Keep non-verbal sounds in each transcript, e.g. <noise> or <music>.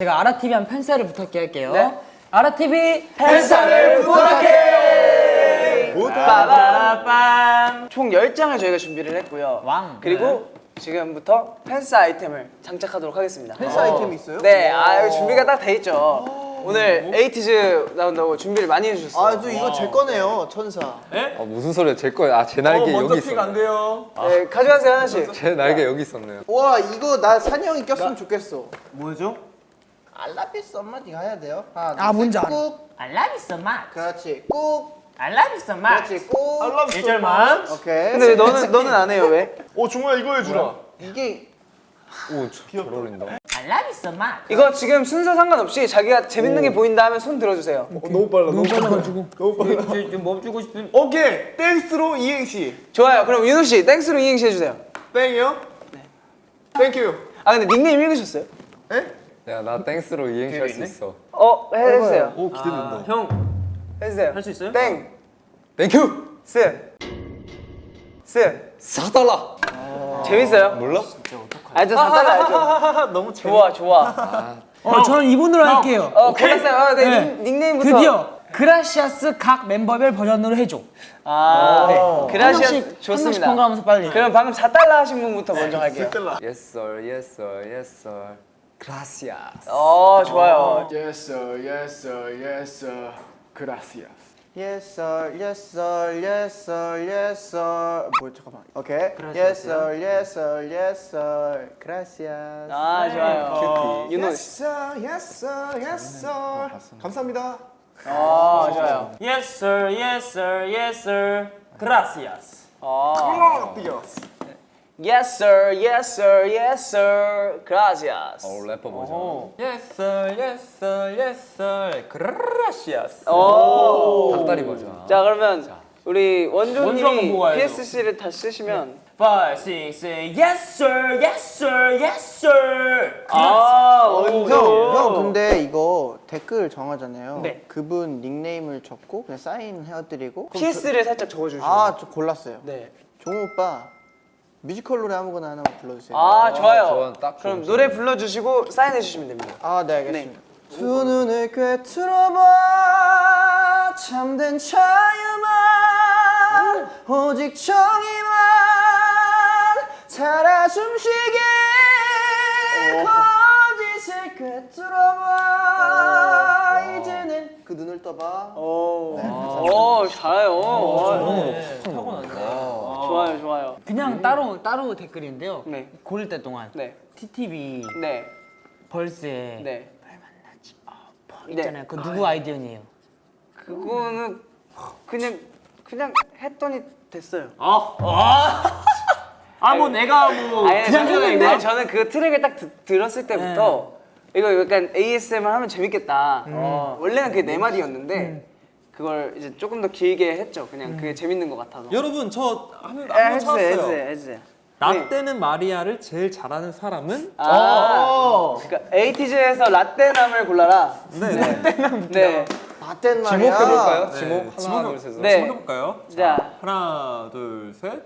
제가 아라TV 한 팬사를 부탁해 할게요. 네. 아라TV 팬사를 부탁해! 빠바라빰! 총 10장을 저희가 준비를 했고요. 왕. 그리고 지금부터 팬스 아이템을 장착하도록 하겠습니다. 팬스 아이템이 있어요? 네, 아, 여기 준비가 딱 돼 있죠. 오늘 에이티즈 나온다고 준비를 많이 해주셨어요. 아, 저 이거 제 거네요, 천사. 아, 무슨 소리야 제 거예요 아제 날개 여기 있었네 돼요. 네, 가져가세요, 하나씩. 제 날개 여기 있었네요 와, 이거 나 산이 형이 꼈으면 좋겠어. 뭐죠? I love you so much 네가 해야 돼요. 하나, 아, 뭔지 알아. 꾹. I love you so much. 그렇지, 꾹. I love you so much. 그렇지, 꾹. 알람 1절만. 오케이. 근데 왜 너는, 너는 안 해요, 왜? 오 종호야 이거 해 주라. 이게 오 잘 어울린다 I love you so much. 이거 지금 순서 상관없이 자기가 재밌는 게 보인다 하면 손 들어 주세요. 너무 빨라. 너무 빨라가지고. <laughs> 너무 빨라. 좀 멈추고 싶은. 오케이 Thanxx로 이행시. 좋아요. 그럼 윤호 씨, Thanxx로 이행시 해 주세요. 땡이요? 네. Thank you. 아, 근데 닉네임 읽으셨어요? 야 나 Thanxx로 이행시 할 수 있어 어, 해- 해주세요. 오 기대된다. 형. 해주세요. 할 수 있어요? 땡, Thank you 스, 스. 사달라 재밌어요? 몰라? 알죠, 사달라 알죠. <laughs> 너무 좋아, 좋아. 어, 저는 이분으로 할게요. 어, 골랐어요. 아, 네, 네. 닉, 닉네임부터. 드디어 gracias 각 멤버별 버전으로 해줘. 아, 네. 한 그라시아 명씩, 한 명씩 좋습니다. 번갈아가면서 빨리. 그럼 방금 4달러 하신 분부터 먼저 갈게요. Yes sir yes sir yes sir Gracias 어, 좋아요. Yes sir, yes sir, yes sir. Gracias. Yes sir, yes sir, yes sir, yes sir. 뭐 잠깐만. 오케이. Yes sir, yes sir, yes sir. Gracias. 아, 좋아요. 윤호 Yes 씨. sir, yes sir, yes sir. 감사합니다. 아, 좋아요. Yes sir, yes sir, yes sir. Gracias. 아. Gracias. Yes sir, yes sir, yes sir. Gracias. 어 래퍼 버전 Yes sir, yes sir, yes sir. Gracias. 오. 닭다리 버전 자, 그러면 우리 원조 한번 원조님이 보고 가야죠. PSC를 다 쓰시면 Five, six, seven. Yes sir, yes sir, yes sir. 아, 형, 원조. 형 근데 이거 댓글 정하잖아요. 네. 그분 닉네임을 적고 그냥 사인 해드리고. PS를 살짝 적어주시면. 아, 저 골랐어요. 네. 종우 오빠 뮤지컬 노래 아무거나 하나만 불러주세요. 아, 좋아요. 좋아, 딱 그럼 노래 불러주시고 사인해 주시면 됩니다. 아, 네, 알겠습니다. 두 눈을 꿰뚫어봐. 참된 자유만. 오직 정의만. 살아 숨쉬게. 거짓을 꿰뚫어봐. 이제는 그 눈을 떠봐. 오, 오 잘해요. 오, 타고났네. 좋아요, 좋아요. 그냥 따로 따로 댓글인데요. 네. 고를 때 동안 네, TTV 네, 벌스에 네. 있잖아요. 그 누구 아이디어니에요? 그거는 그냥 그냥 했더니 됐어요. 아, <laughs> 뭐 내가 뭐 아니, 그냥 저는. 네, 저는 그 트랙을 딱 드- 들었을 때부터 이거 약간 ASMR 하면 재밌겠다. 어, 원래는 그게 네 마디였는데 그걸 이제 조금 더 길게 했죠. 그냥 그게 재밌는 것 같아서. 여러분 저 한번 에, 한번 해주세요, 찾았어요. 해주세요, 해주세요. 라떼는 마리아를 제일 잘하는 사람은 아, 그러니까 에이티즈에서 라떼남을 골라라. 네, 네. 네, 라떼는 지목 말이야 해볼까요? 네. 지목 하나 지목- 둘 셋 네. 해볼까요? 자, 하나, 둘, 셋.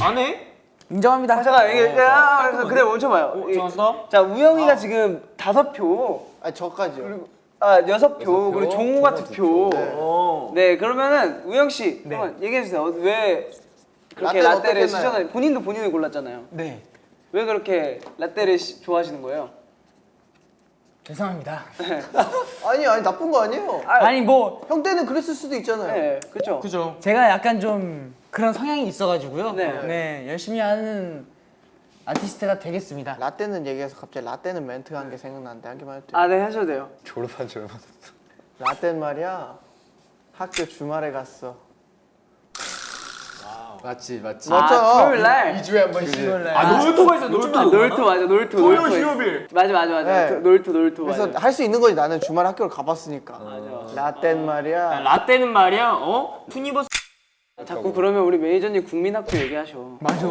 안 해? 인정합니다. 아, 잠깐 이게 아, 그래 멈춰봐요. 이- 좋았어. 자, 우영이가 지금 다섯 표, 아 저까지요 아 여섯 표, 그리고 종우가 두 표. 어. 네, 그러면은 우영 씨 한번 얘기해 주세요. 어, 왜 그렇게 라떼는 라떼를 어떻겠나요? 시전을 본인도 본인을 골랐잖아요. 네. 왜 그렇게 라떼를 시- 좋아하시는 거예요? 죄송합니다. <laughs> 아니 아니 나쁜 거 아니에요 아니 뭐 형 때는 그랬을 수도 있잖아요 네, 그렇죠. 그죠. 제가 약간 좀 그런 성향이 있어가지고요. 네. 네. 열심히 하는 아티스트가 되겠습니다. 라떼는 얘기해서 갑자기 라떼는 멘트가 한게 생각나는데 한 개만 해도 돼요? 아, 네 하셔도 돼요. 졸업한 지 얼마 됐어 라떼는 말이야 학교 주말에 갔어 맞지, 맞지. 맞죠? 아, 토요일 날. 2주에 한 번씩. 아, 놀토가 있어, 놀토. 아, 놀토 맞아, 놀토. 토요 놀토. 휴업일. 맞아, 맞아, 맞아. 네. 도- 놀토, 놀토. 그래서 맞아. 할수 있는 거지 나는 주말 학교를 가봤으니까 맞아. 라떼는 말이야 라떼는 말이야, 어? 투니버스 자꾸 그러면 우리 매니저님 국민학교 얘기하셔. 맞아.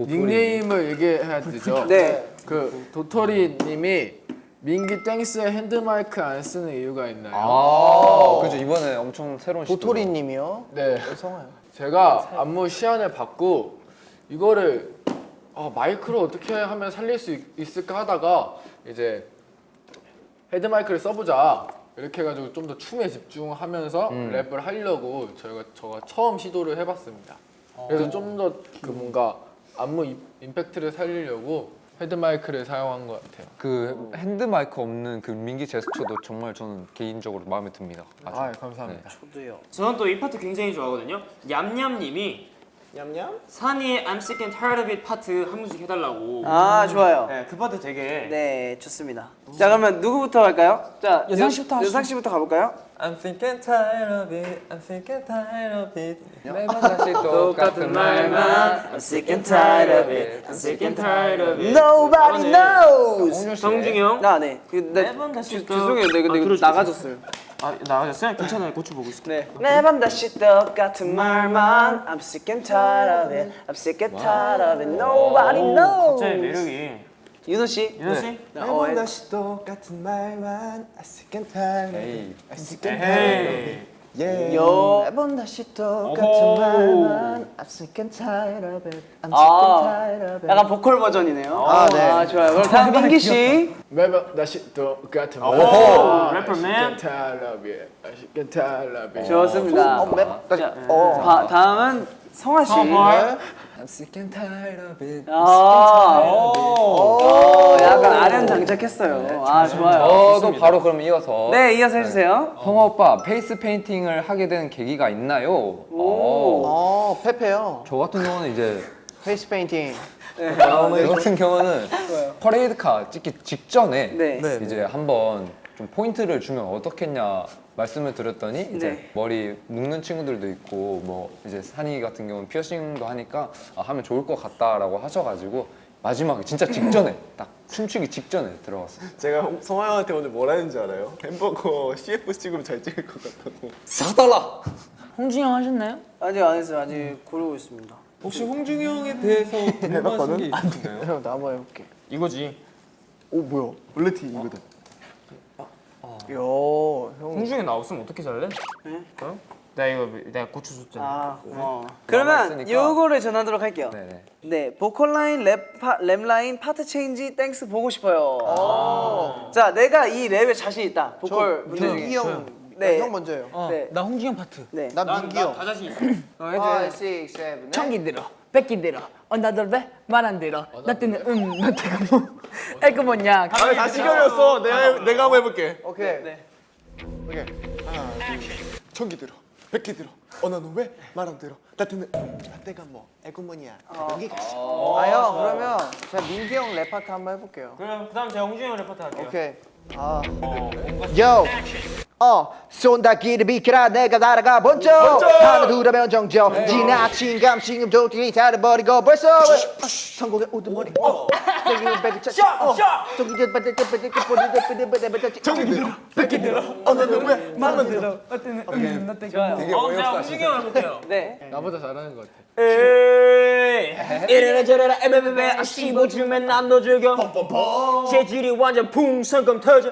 닉네임을 얘기해야 되죠. 네. 그 도토리님이 민기 Thanxx에 핸드마이크 안 쓰는 이유가 있나요? 아 그죠 이번에 엄청 새로운 시도 도토리님이요? 네. 성아요 제가 안무 시연을 받고 이거를 아, 마이크로 어떻게 하면 살릴 수 있, 있을까 하다가 이제 헤드 마이크를 써보자 이렇게 해가지고 좀 더 춤에 집중하면서 랩을 하려고 저희가 저가 처음 시도를 해봤습니다. 그래서 좀 더 그 뭔가 안무 임- 임팩트를 살리려고 헤드 마이크를 사용한 것 같아요. 그 핸드 마이크 없는 그 민기 제스처도 정말 저는 개인적으로 마음에 듭니다. 아주. 아, 감사합니다. 저는 또 이 파트 굉장히 좋아하거든요. 얌얌님이 냠냠. 산이의 I'm sick and tired of it 파트 한 분씩 해달라고. 아 좋아요. 네, 그 파트 되게. 네 좋습니다. 자 그러면 누구부터 할까요? 자 여상 유- 씨부터 하시죠. 여상 씨부터 가볼까요? I'm sick and tired of it. I'm sick and tired of it. 매번 다시 똑같은 I'm sick and tired of it. I'm sick and tired of it. Nobody knows. 정중이 형. 아 네. 그, 네. 매번 다시 주- 또- 죄송해요. 네, 근데 아, 이거 들어주세요. 나가졌어요. 아 나가셨어요? 괜찮아요. 고쳐 보고 있을게요. 네. 매번 다시 똑같은 말만 I'm sick and tired of it. I'm sick and tired of it. Nobody knows. 갑자기 매력이. 윤호 씨. 윤호 씨. 어, 예. 다시 똑같은 말만 I sick and tired. 에이. I sick and 에헤이. Yeah. 요. 매번 다시 똑같은 오호. 말만 I'm sick and tired of it. I'm sick and 아, tired of it. 약간 보컬 버전이네요. 아, 네. 아, 좋아요. 그럼 다음 <laughs> 민기 씨. 매번 다시 똑같은 말. 오, 래퍼맨. 좋습니다. 어, 매 다시. 자, 어. 바- 다음은 성화 씨. 성화. I'm sick and tired of it. 아, 오. 어, 약간 아련 장착했어요. 아, 좋아요. 저도 바로 그럼 이어서 네, 이어서 해주세요. 성화 오빠 페이스 페인팅을 하게 된 계기가 있나요? 오. 어, 페페요. 저 같은 경우는 이제 페이스 페인팅. 저 같은 경우는 퍼레이드카 찍기 직전에 네. 이제 한번 좀 포인트를 주면 어떻겠냐 말씀을 드렸더니 이제 네. 머리 묶는 친구들도 있고 뭐 이제 산이 같은 경우는 피어싱도 하니까 아, 하면 좋을 것 같다라고 하셔가지고 마지막에 진짜 직전에 <laughs> 딱 춤추기 직전에 들어갔어요. 제가 성화 형한테 오늘 뭐라 했는지 알아요? 햄버거 <laughs> CF 찍으면 잘 찍을 것 같다고 사달라. 홍중이 형 하셨나요? 아직 안 했어요. 아직 고르고 있습니다. 혹시 홍중이 형에 대해서 <laughs> 궁금하신 게 있으신가요? 형, 나 한번 해볼게. 이거지. 오, 뭐야? 원래 티 이거다. 야, 형. 홍중이 나왔으면 어떻게 살래? 네? 어? 나 이거 내가 고쳐줬잖아. 아, 어. 그러면. 요거를 전하도록 할게요. 네네. 네, 보컬 라인, 랩 파, 랩 라인, 파트 change, 땡스 보고 싶어요. 자, 내가 이 랩에 자신 있다. 보컬 분들 민기. 형. 네. 네. 형 먼저요. 어, 네. 나 홍중이 형 파트. 네. 난 민기 형. 다 자신 있어. 어, 해줘요. 5, 6, 7, 청기 들어, 백기 들어, 어 너는 왜 말 안 들어, 나 때는 음, 너 때가 뭐, 애그 뭐냐. 다시 걸렸어 내가 내가 한번 해볼게 오케이. 네. 오케이. 하나, 둘. 청기 들어. 백기 들어. 어, 너는 왜 말 안 들어? 음, 나 때가 뭐 애구머니야. 여기 가시. 아, 형, 그러면 제가 민기 형 랩 파트 한번 해볼게요. 그럼 그 다음 제가 홍중이 형 랩 파트 할게요. 오케이. 아. 요. 어, 쏜다기를 비켜라 내가 날아가 번쩍 하나 둘하면 정적 지나친 감식음 도끼 다려버리고 벌써 성공의 우두머리. 어. 어, 저기 저 바닥 저 바닥 저 바닥 저 바닥 저 바닥 저기 들어 뺏기 들어. 어 음, 뭐. 어, 제가 홍중이 형 해볼게요. 네. 나보다 잘하는 것 같아. 에이. 이래라 저래라 에베베베. 아 씹어주면 난너 즐겨 재질이 완전 풍선껌 터져.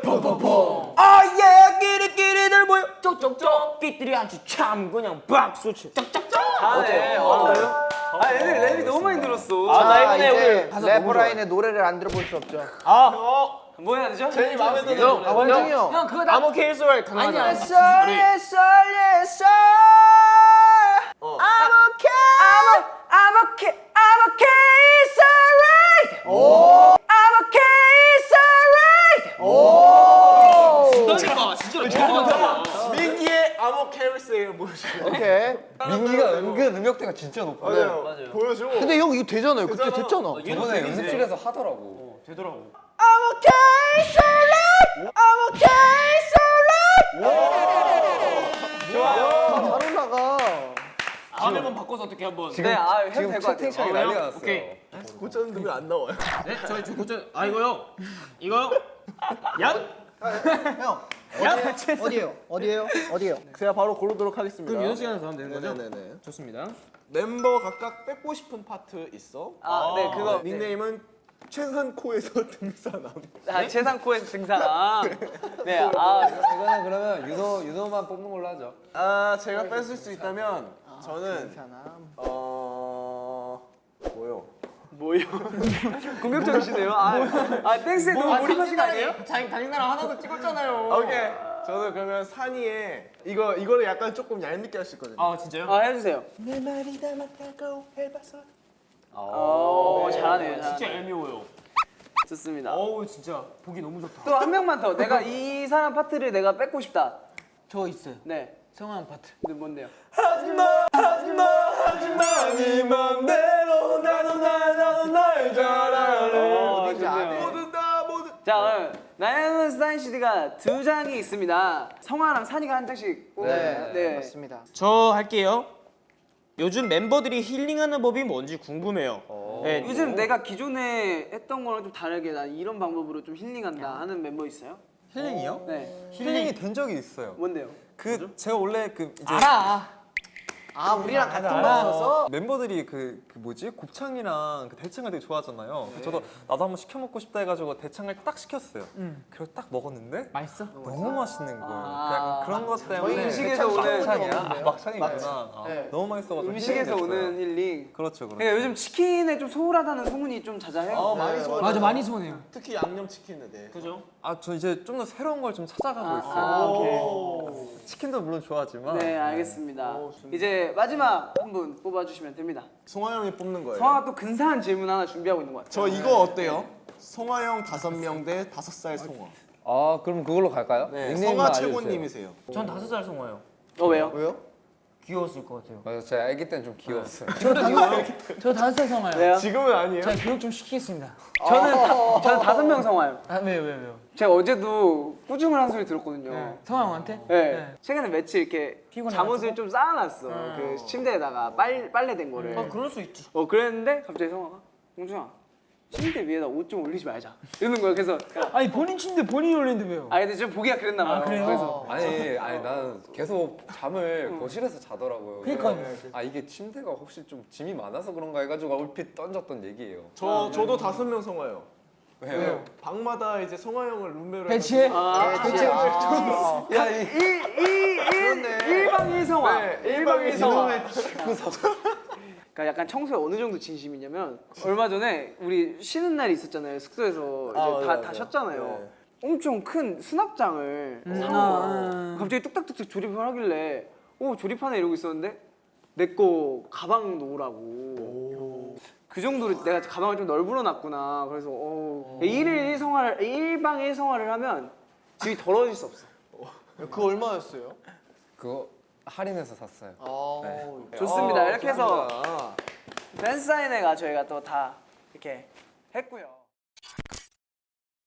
아예 끼리끼리들 모여. 쪽쪽쪽 삐들이 아주 참 그냥 박수치. 짝짝짝 아, 네. 어. 아, 애들 랩이 너무 많이 들었어. 아, 나자 이번에 이제 우리 래퍼 라인의 노래를 안 들어볼 수 없죠. 뭐 해야 되죠? 제일 마음에 드는 형, 아 원정이 형형 그거 나 암호 케이스월 강하자 Yes sir yes sir I'm okay I'm, I'm okay, I'm okay, it's alright. I'm okay, it's alright. 민기의 암호 캐리스예요 보여줘 오케이 민기가 은근 음역대가 진짜 높아요. 맞아요 보여줘 근데 형 이거 되잖아요 그때. 됐잖아 이번에 연습실에서 하더라고. 되더라고 I'm okay, it's alright. I'm okay, it's alright. 다잘 올라가 다음에 한번 바꿔서 어떻게 한번 네, 아, 해도 지금 될것 같아요. 채팅창이 어, 난리가 형? 났어요. 오케이. 고쳤는데 왜안 나와요? 네 저희 저 고쳐 아 이거요 이거요 얀형 어디에요? 어디에요? 어디에요? 어디에요? 제가 바로 고르도록 하겠습니다 그럼 윤호 씨가 하면 되는 거죠? 네네네 좋습니다 멤버 각각 뺏고 싶은 파트 있어? 아, 네, 그거. 닉네임은 최산코에서 <laughs> 등산함 아, 최상코에서 등산함. 네, 아, 이거는 그러면 윤호 윤호만 뽑는 걸로 하죠. 아 제가 뺏을 수 있다면 저는 어... 뭐요? 뭐요? <laughs> 공격적이시네요. 아, 아 댄스에 너무 몰입하신 거 아니에요? 자기 달리나라 하나도 찍었잖아요. 오케이. 저는 그러면 산이의 이거 이거를 약간 조금 얄밉게 할 수 있거든요. 아 진짜요? 아 해주세요. 내 말이 담았다고 해봐서. 오 잘하네요. 진짜 잘하네요. 얄미워요. 좋습니다. 어우 진짜 보기 너무 좋다. 또 한 명만 더. 내가 이 사람 파트를 내가 뺏고 싶다. 저 있어요. 네. 성황 파트. 근데 뭔데요? 네 맘대로 나도 날 나도 날잘 알아. 어, 좋네요. 모두 다 모두. 자, 오늘 나연은 스타인 CD가 두 장이 있습니다. 성화랑 산이가 한 장씩 뽑아요. 네. 맞습니다. 저 할게요. 요즘 멤버들이 힐링하는 법이 뭔지 궁금해요. 네, 요즘 내가 기존에 했던 거랑 좀 다르게 난 이런 방법으로 좀 힐링한다 하는 멤버 있어요? 힐링이요? 네. 힐링이 된 적이 있어요. 뭔데요? 그 제가 원래 그 이제 알아. 아 우리랑 같은 거였어서 멤버들이 그, 그 뭐지 곱창이랑 그 대창을 되게 좋아하잖아요. 그래서 저도 나도 한번 시켜 먹고 싶다 해가지고 대창을 딱 시켰어요. 그리고 딱 먹었는데 맛있어? 너무 맛있는 거예요. 아. 그 약간 그런 것 때문에 음식에서 오는 막창이야. 아, 막창이구나. 아, 네. 너무 맛있어가지고 음식에서. 오는 힐링. 그렇죠, 그렇죠. 그러니까 요즘 치킨에 좀 소홀하다는 소문이 좀 자자해요. 어 많이 소. 맞아 많이 손해요. 특히 양념 치킨에 대해. 그죠? 아, 저 이제 좀 더 새로운 걸 좀 찾아가고 있어요. 아, 오케이. 치킨도 물론 좋아하지만 네, 알겠습니다. 이제 마지막 한 분 뽑아주시면 됩니다. 송하 형이 뽑는 거예요. 성화가 또 근사한 질문 하나 준비하고 있는 것 같아요. 저 이거 어때요? 송하 형 다섯 명 대 다섯 살 송하. 아 그럼 그걸로 갈까요? 네, 닉네임만 알려주세요. 최고님이세요. 전 다섯 살 성화요. 어 왜요? 왜요? 귀여웠을 것 같아요. 맞아 제가 아기 때는 좀 귀여웠어요. 저 다섯 살 성화요. 왜요? 지금은 아니에요. 제가 교육 좀 시키겠습니다. 저는 다, 저는 다섯 명 성화요. 아 왜요 왜요 왜요? 제가 어제도 꾸중을 한 소리 들었거든요. 성화 형한테? 네. 최근에 며칠 이렇게? 잠옷을 좀 쌓아놨어. 그 침대에다가 빨 빨래된 거를. 아 그럴 수 있지. 어 그랬는데 갑자기 성화가 공주야 침대 위에다 옷 좀 올리지 말자. 이러는 거야. 그래서 아니 본인 침대 본인이 올리는데 왜요? 아 근데 좀 보기가 그랬나 봐요. 아, 그래요? 그래서 아니 아니 나는 계속 잠을 거실에서 자더라고요. 그러니까요. 아 이게 침대가 혹시 좀 짐이 많아서 그런가 해가지고 얼핏 던졌던 얘기예요. 저 저도 다섯 명 송하요. 왜요? 방마다 이제 송하 형을 룸메로 배치해? 아, 대체 일방 일성화. 네, 일방 일성화. 그러니까 약간 청소에 어느 정도 진심이냐면 얼마 전에 우리 쉬는 날이 있었잖아요 숙소에서 이제 아, 다, 맞아요, 다 맞아요. 쉬었잖아요. 엄청 큰 수납장을 사온 거야. 아. 갑자기 뚝딱뚝딱 조립을 하길래 오 조립하네 이러고 있었는데 내 거 가방 놓으라고. 그 정도로 내가 가방을 좀 널브러 놨구나. 그래서 어, 일일 일성화를 일방 일성화를 하면 집이 더러워질 수 없어. 그 얼마였어요? 그거 할인해서 샀어요. 아, 좋습니다. 아, 이렇게 해서 좋습니다. 댄스 사인회가 저희가 또 다 이렇게 했고요.